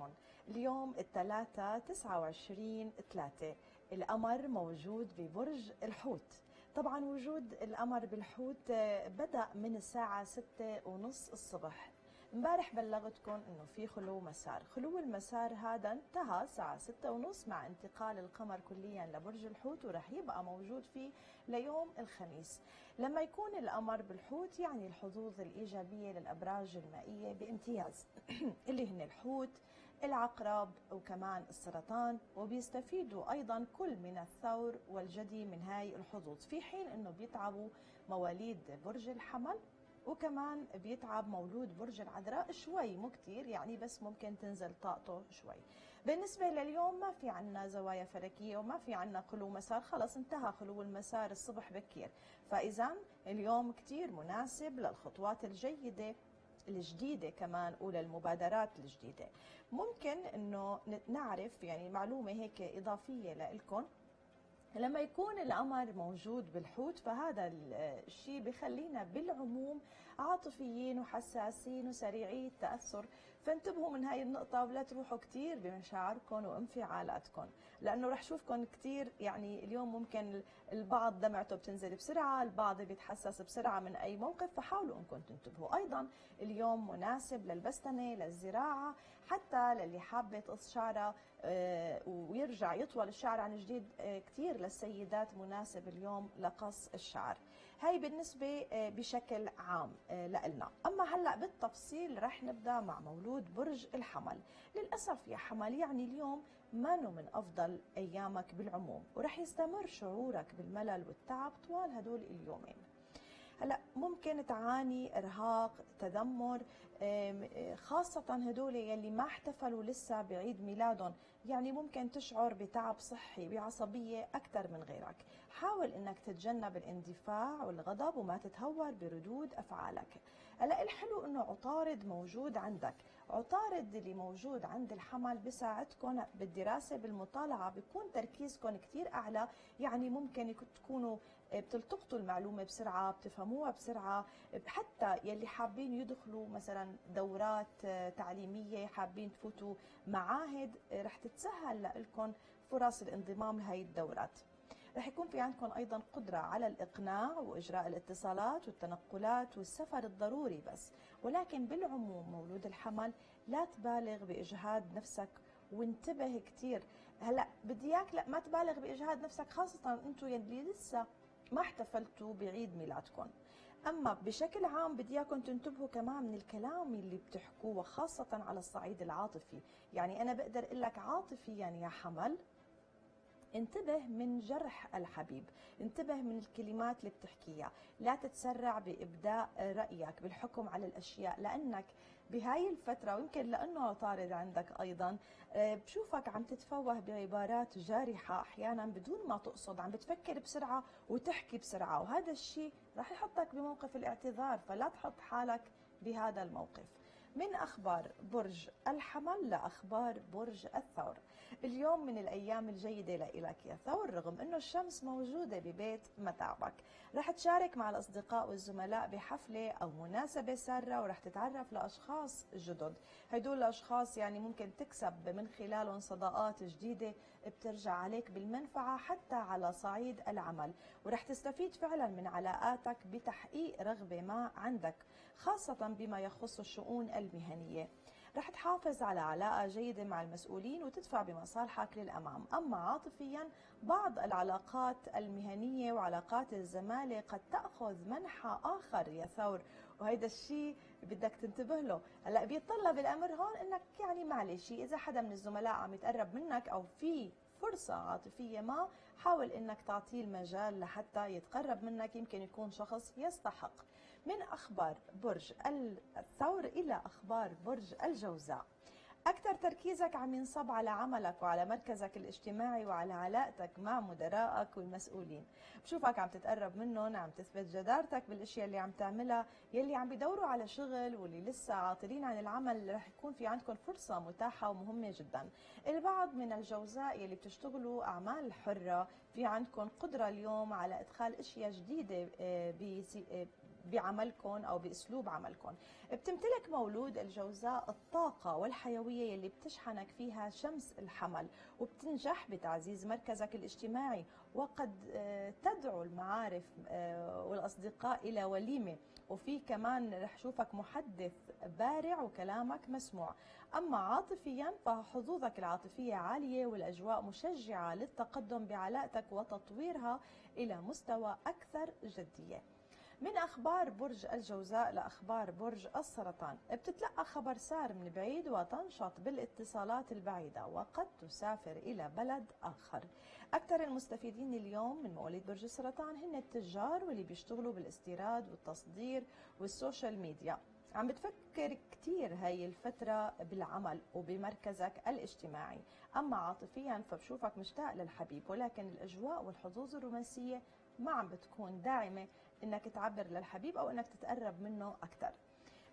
لكم اليوم الثلاثة 29 3 القمر موجود ببرج الحوت. طبعا وجود القمر بالحوت آه، بدأ من الساعة 6 ونص الصبح. امبارح بلغتكم إنه في خلو مسار. خلو المسار هذا انتهى الساعة ستة ونص مع انتقال القمر كليا لبرج الحوت ورح يبقى موجود فيه ليوم الخميس. لما يكون القمر بالحوت يعني الحظوظ الإيجابية للأبراج المائية بامتياز. اللي هن الحوت العقرب وكمان السرطان وبيستفيدوا أيضا كل من الثور والجدي من هاي الحظوظ في حين أنه بيتعبوا مواليد برج الحمل وكمان بيتعب مولود برج العذراء شوي مو كتير يعني بس ممكن تنزل طاقته شوي. بالنسبة لليوم ما في عنا زوايا فلكية وما في عنا خلو مسار خلص انتهى خلو المسار الصبح بكير. فإذا اليوم كتير مناسب للخطوات الجيدة الجديدة كمان وللمبادرات الجديدة. ممكن إنه نعرف يعني معلومة هيك إضافية لكم لما يكون القمر موجود بالحوت فهذا الشيء بخلينا بالعموم عاطفيين وحساسين وسريعي التأثر فانتبهوا من هاي النقطة ولا تروحوا كثير بمشاعركم وانفعالاتكم لأنه رح شوفكم كثير يعني اليوم ممكن البعض دمعته بتنزل بسرعة البعض بيتحسس بسرعة من أي موقف فحاولوا أنكم تنتبهوا. أيضا اليوم مناسب للبستنة للزراعة حتى للي حابة تقص شعرها آه، ويرجع يطول الشعر عن جديد آه، كثير للسيدات مناسب اليوم لقص الشعر. هاي بالنسبة آه، بشكل عام لنا أما هلأ بالتفصيل رح نبدأ مع مولود برج الحمل. للأسف يا حمل يعني اليوم ما من أفضل أيامك بالعموم؟ ورح يستمر شعورك بالملل والتعب طوال هدول اليومين. هلا ممكن تعاني إرهاق تذمر خاصة هدول يلي ما احتفلوا لسه بعيد ميلادهم. يعني ممكن تشعر بتعب صحي بعصبية أكثر من غيرك. حاول أنك تتجنب الاندفاع والغضب وما تتهور بردود أفعالك. هلا الحلو أنه عطارد موجود عندك. عطارد اللي موجود عند الحمل بيساعدكم بالدراسة بالمطالعة بيكون تركيزكم كثير أعلى. يعني ممكن تكونوا بتلتقطوا المعلومة بسرعة بتفهموها بسرعة. حتى يلي حابين يدخلوا مثلا دورات تعليمية حابين تفوتوا معاهد رح تتسهل لكم فرص الانضمام لهي الدورات. رح يكون في عندكم أيضا قدرة على الإقناع وإجراء الاتصالات والتنقلات والسفر الضروري بس. ولكن بالعموم مولود الحمل لا تبالغ بإجهاد نفسك وانتبه كثير هلأ بدي إياك لا ما تبالغ بإجهاد نفسك خاصة أنتم يلي لسه ما احتفلتوا بعيد ميلادكم. أما بشكل عام بدي إياكم تنتبهوا كمان من الكلام اللي بتحكوه خاصة على الصعيد العاطفي. يعني أنا بقدر أقول لك عاطفيا يا حمل انتبه من جرح الحبيب انتبه من الكلمات اللي بتحكيها. لا تتسرع بإبداء رأيك بالحكم على الأشياء لأنك بهاي الفترة ويمكن لأنه عطارد عندك أيضا آه، بشوفك عم تتفوه بعبارات جارحة أحيانا بدون ما تقصد عم بتفكر بسرعة وتحكي بسرعة وهذا الشيء رح يحطك بموقف الاعتذار فلا تحط حالك بهذا الموقف. من أخبار برج الحمل لأخبار برج الثور. اليوم من الأيام الجيدة لإلك يا ثور رغم أنه الشمس موجودة ببيت متعبك رح تشارك مع الأصدقاء والزملاء بحفلة أو مناسبة سارة ورح تتعرف لأشخاص جدد. هدول الأشخاص يعني ممكن تكسب من خلالهم صداقات جديدة بترجع عليك بالمنفعة حتى على صعيد العمل. ورح تستفيد فعلا من علاقاتك بتحقيق رغبة ما عندك خاصة بما يخص الشؤون المهنية. رح تحافظ على علاقة جيدة مع المسؤولين وتدفع بمصالحك للأمام. أما عاطفيا بعض العلاقات المهنية وعلاقات الزمالة قد تأخذ منحى آخر يا ثور. وهيدا الشيء بدك تنتبه له. هلأ بيتطلب الأمر هون إنك يعني معلش إذا حدا من الزملاء عم يتقرب منك أو في فرصة عاطفية ما حاول إنك تعطيه المجال لحتى يتقرب منك يمكن يكون شخص يستحق. من أخبار برج الثور إلى أخبار برج الجوزاء. أكثر تركيزك عم ينصب على عملك وعلى مركزك الاجتماعي وعلى علاقتك مع مدرائك والمسؤولين. بشوفك عم تتقرب منهم عم تثبت جدارتك بالأشياء اللي عم تعملها يلي عم بيدوروا على شغل واللي لسه عاطلين عن العمل رح يكون في عندكم فرصة متاحة ومهمة جدا. البعض من الجوزاء يلي بتشتغلوا أعمال حرة في عندكم قدرة اليوم على إدخال أشياء جديدة آه، آه، بعملكم أو بأسلوب عملكم بتمتلك مولود الجوزاء الطاقة والحيوية يلي بتشحنك فيها شمس الحمل وبتنجح بتعزيز مركزك الاجتماعي وقد آه، تدعو المعارف آه، والأصدقاء إلى وليمة. وفي كمان رح شوفك محدث بارع وكلامك مسموع. أما عاطفيا فحظوظك العاطفية عالية والأجواء مشجعة للتقدم بعلاقتك وتطويرها إلى مستوى أكثر جدية. من أخبار برج الجوزاء لأخبار برج السرطان. بتتلقى خبر سار من بعيد وتنشط بالاتصالات البعيدة وقد تسافر إلى بلد آخر. أكثر المستفيدين اليوم من مواليد برج السرطان هن التجار واللي بيشتغلوا بالاستيراد والتصدير وال social media. عم بتفكر كثير هاي الفترة بالعمل وبمركزك الاجتماعي. أما عاطفيا فبشوفك مشتاق للحبيب ولكن الأجواء والحظوظ الرومانسية ما عم بتكون داعمة إنك تعبر للحبيب أو إنك تتقرب منه أكثر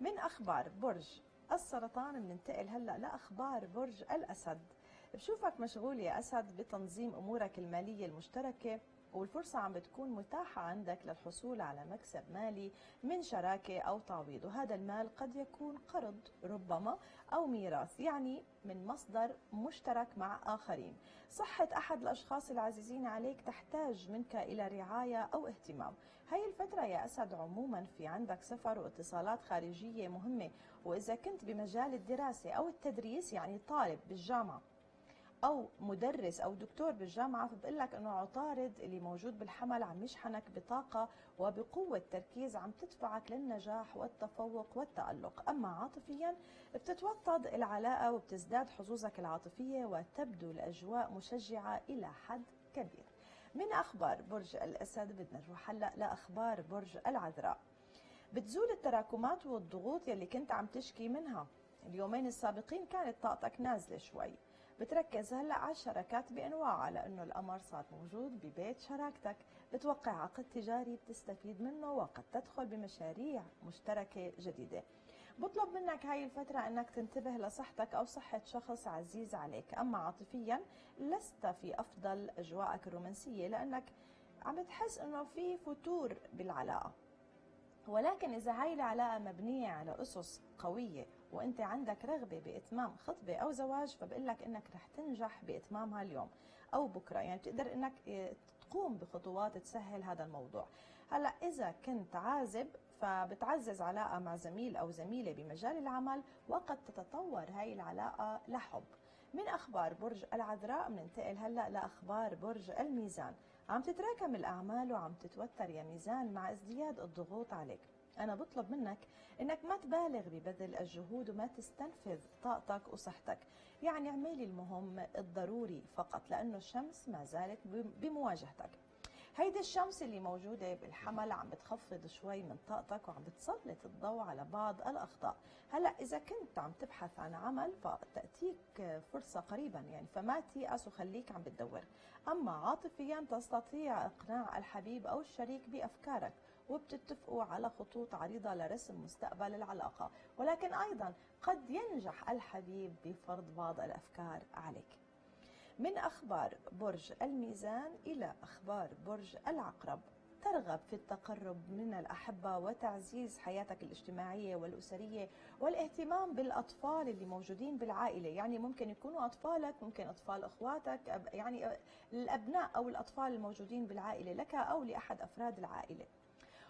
من أخبار برج السرطان بننتقل هلأ لأخبار برج الأسد. بشوفك مشغول يا أسد بتنظيم أمورك المالية المشتركة. والفرصة عم بتكون متاحة عندك للحصول على مكسب مالي من شراكة أو تعويض وهذا المال قد يكون قرض ربما أو ميراث يعني من مصدر مشترك مع آخرين. صحة أحد الأشخاص العزيزين عليك تحتاج منك إلى رعاية أو اهتمام. هاي الفترة يا أسد عموما في عندك سفر واتصالات خارجية مهمة وإذا كنت بمجال الدراسة أو التدريس يعني طالب بالجامعة. أو مدرس أو دكتور بالجامعة فبقول لك إنه عطارد اللي موجود بالحمل عم يشحنك بطاقة وبقوة تركيز عم تدفعك للنجاح والتفوق والتألق، أما عاطفيا بتتوطد العلاقة وبتزداد حظوظك العاطفية وتبدو الأجواء مشجعة إلى حد كبير. من أخبار برج الأسد بدنا نروح هلأ لأخبار برج العذراء. بتزول التراكمات والضغوط يلي كنت عم تشكي منها اليومين السابقين كانت طاقتك نازلة شوي بتركز هلا على الشراكات بأنواعها لأنه القمر صار موجود ببيت شراكتك. بتوقع عقد تجاري بتستفيد منه وقد تدخل بمشاريع مشتركة جديدة. بطلب منك هاي الفترة أنك تنتبه لصحتك أو صحة شخص عزيز عليك. أما عاطفيا لست في أفضل أجواءك الرومانسية لأنك عم بتحس أنه في فتور بالعلاقة. ولكن إذا هاي العلاقة مبنية على أسس قوية وأنت عندك رغبة بإتمام خطبة أو زواج فبقول لك إنك رح تنجح بإتمامها اليوم أو بكرة. يعني بتقدر إنك آه، تقوم بخطوات تسهل هذا الموضوع. هلأ إذا كنت عازب فبتعزز علاقة مع زميل أو زميلة بمجال العمل وقد تتطور هاي العلاقة لحب. من أخبار برج العذراء بننتقل هلأ لأخبار برج الميزان. عم تتراكم الأعمال وعم تتوتر يا ميزان مع ازدياد الضغوط عليك. أنا بطلب منك إنك ما تبالغ ببذل الجهود وما تستنفذ طاقتك وصحتك. يعني اعملي المهم الضروري فقط لأنه الشمس ما زالت بمواجهتك. هيدي الشمس اللي موجودة بالحمل عم بتخفض شوي من طاقتك وعم بتسلط الضوء على بعض الأخطاء. هلأ إذا كنت عم تبحث عن عمل فتأتيك فرصة قريبا يعني فما تيأس وخليك عم بتدور. أما عاطفيا تستطيع إقناع الحبيب أو الشريك بأفكارك وبتتفقوا على خطوط عريضة لرسم مستقبل العلاقة. ولكن أيضا قد ينجح الحبيب بفرض بعض الأفكار عليك. من أخبار برج الميزان إلى أخبار برج العقرب. ترغب في التقرب من الأحبة وتعزيز حياتك الاجتماعية والأسرية والاهتمام بالأطفال اللي موجودين بالعائلة. يعني ممكن يكونوا أطفالك ممكن أطفال أخواتك يعني الأبناء أو الأطفال الموجودين بالعائلة لك أو لأحد أفراد العائلة.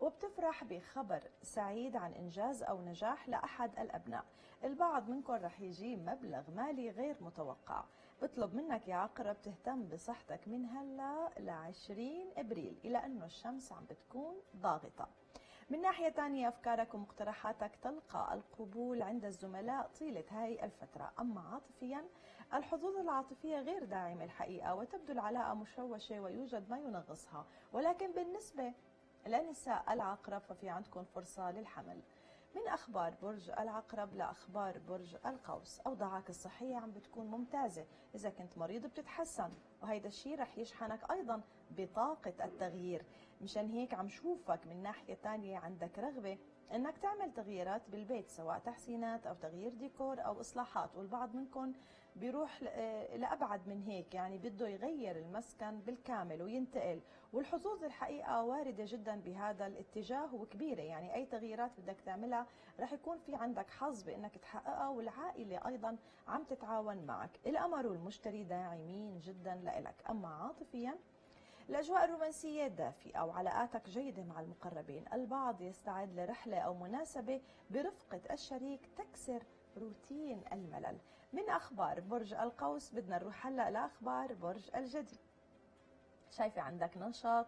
وبتفرح بخبر سعيد عن إنجاز أو نجاح لأحد الأبناء. البعض منكم رح يجي مبلغ مالي غير متوقع. بطلب منك يا عقرب تهتم بصحتك من هلا ل 20 إبريل إلى إنه الشمس عم بتكون ضاغطة. من ناحية ثانية أفكارك ومقترحاتك تلقى القبول عند الزملاء طيلة هاي الفترة. أما عاطفيا الحظوظ العاطفية غير داعمة الحقيقة وتبدو العلاقة مشوشة ويوجد ما ينغصها. ولكن بالنسبة لنساء العقرب ففي عندكم فرصة للحمل. من أخبار برج العقرب لأخبار برج القوس. أوضاعك الصحية عم بتكون ممتازة. إذا كنت مريض بتتحسن. وهيدا الشيء رح يشحنك أيضا بطاقة التغيير. مشان هيك عم شوفك من ناحية تانية عندك رغبة إنك تعمل تغييرات بالبيت سواء تحسينات أو تغيير ديكور أو إصلاحات والبعض منكم بيروح آه، لأبعد من هيك يعني بده يغير المسكن بالكامل وينتقل. والحظوظ الحقيقة واردة جدا بهذا الاتجاه وكبيرة يعني أي تغييرات بدك تعملها رح يكون في عندك حظ بإنك تحققها والعائلة أيضا عم تتعاون معك. الامر والمشتري داعمين جدا لإلك. أما عاطفيا الأجواء الرومانسية دافئة وعلاقاتك جيدة مع المقربين. البعض يستعد لرحلة أو مناسبة برفقة الشريك تكسر روتين الملل. من أخبار برج القوس بدنا نروح هلأ لأخبار برج الجدي. شايفة عندك نشاط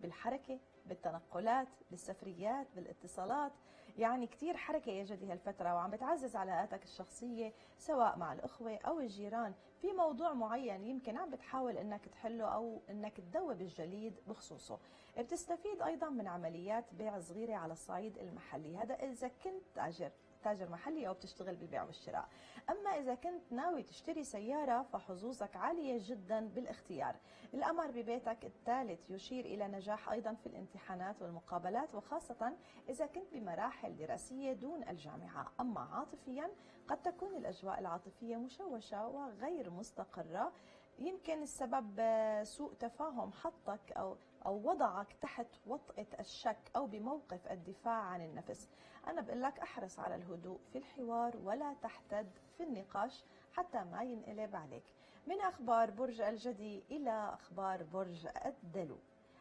بالحركة بالتنقلات بالسفريات بالاتصالات. يعني كتير حركة يا جدي هالفترة وعم بتعزز علاقاتك الشخصية سواء مع الأخوة أو الجيران. في موضوع معين يمكن عم بتحاول إنك تحله أو إنك تذوب الجليد بخصوصه. بتستفيد أيضا من عمليات بيع صغيرة على الصعيد المحلي. هذا إذا كنت تاجر. تاجر محلي أو بتشتغل بالبيع والشراء. أما إذا كنت ناوي تشتري سيارة فحظوظك عالية جدا بالاختيار. الأمر ببيتك الثالث يشير إلى نجاح أيضا في الامتحانات والمقابلات وخاصة إذا كنت بمراحل دراسية دون الجامعة. أما عاطفيا قد تكون الأجواء العاطفية مشوشة وغير مستقرة. يمكن السبب سوء تفاهم حطك أو أو وضعك تحت وطأة الشك أو بموقف الدفاع عن النفس. أنا بقول لك أحرص على الهدوء في الحوار ولا تحتد في النقاش حتى ما ينقلب عليك. من أخبار برج الجدي إلى أخبار برج الدلو.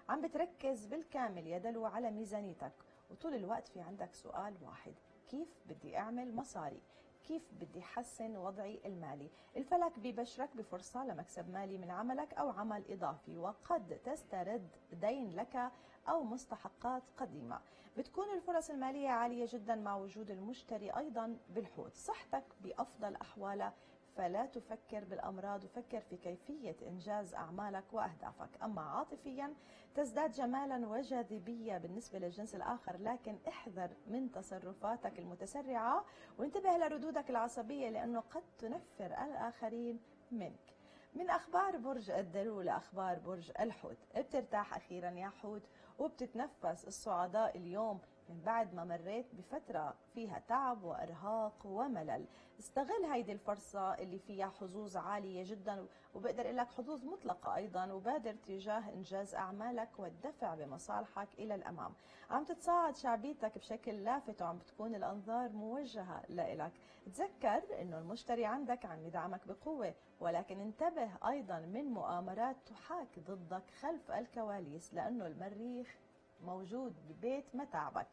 عم بتركز بالكامل يا دلو على ميزانيتك وطول الوقت في عندك سؤال واحد كيف بدي أعمل مصاري؟ كيف بدي حسن وضعي المالي. الفلك ببشرك بفرصة لمكسب مالي من عملك أو عمل إضافي وقد تسترد دين لك أو مستحقات قديمة. بتكون الفرص المالية عالية جدا مع وجود المشتري أيضا بالحوت صحتك بأفضل أحوالها فلا تفكر بالأمراض وفكر في كيفية إنجاز أعمالك وأهدافك. أما عاطفيا تزداد جمالا وجاذبية بالنسبة للجنس الآخر لكن احذر من تصرفاتك المتسرعة وانتبه لردودك العصبية لأنه قد تنفر الآخرين منك. من أخبار برج الدلو لأخبار برج الحوت. بترتاح أخيرا يا حوت وبتتنفس الصعداء اليوم. من بعد ما مريت بفترة فيها تعب وإرهاق وملل. استغل هيدي الفرصة اللي فيها حظوظ عالية جدا وبقدر أقول لك حظوظ مطلقة أيضا وبادر تجاه إنجاز أعمالك والدفع بمصالحك إلى الأمام. عم تتصاعد شعبيتك بشكل لافت وعم بتكون الأنظار موجهة لإلك. تذكر أنه المشتري عندك عم يدعمك بقوة ولكن انتبه أيضا من مؤامرات تحاك ضدك خلف الكواليس لأنه المريخ موجود ببيت متاعبك.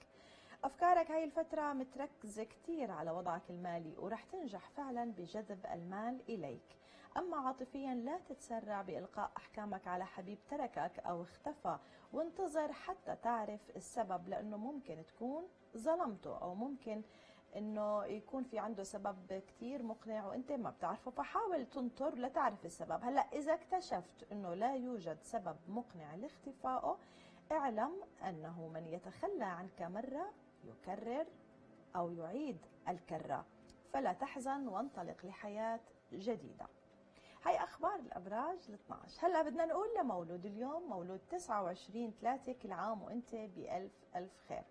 أفكارك هاي الفترة متركزة كتير على وضعك المالي ورح تنجح فعلا بجذب المال إليك. أما عاطفيا لا تتسرع بإلقاء أحكامك على حبيب تركك أو اختفى وانتظر حتى تعرف السبب لأنه ممكن تكون ظلمته أو ممكن إنه يكون في عنده سبب كثير مقنع وأنت ما بتعرفه فحاول تنطر لتعرف السبب. هلأ إذا اكتشفت إنه لا يوجد سبب مقنع لاختفائه اعلم أنه من يتخلى عنك مرة يكرر أو يعيد الكرة. فلا تحزن وانطلق لحياة جديدة. هاي أخبار الأبراج ال 12 هلأ بدنا نقول لمولود اليوم مولود 29 3 كل عام وأنت بألف ألف خير.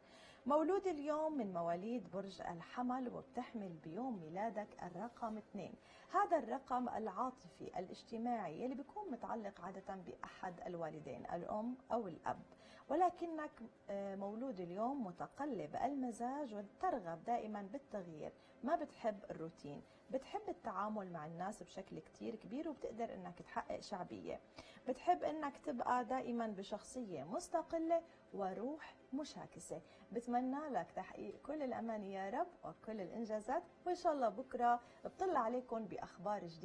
مولود اليوم من مواليد برج الحمل وبتحمل بيوم ميلادك الرقم اثنين. هذا الرقم العاطفي الاجتماعي اللي بيكون متعلق عادة بأحد الوالدين الأم أو الأب. ولكنك آه، مولود اليوم متقلب المزاج وترغب دائما بالتغيير. ما بتحب الروتين. بتحب التعامل مع الناس بشكل كتير كبير وبتقدر إنك تحقق شعبية. بتحب إنك تبقى دائما بشخصية مستقلة وروح مشاكسة. بتمنى لك تحقيق كل الأماني يا رب وكل الإنجازات وإن شاء الله بكرة بطلع عليكم بأخبار جديدة.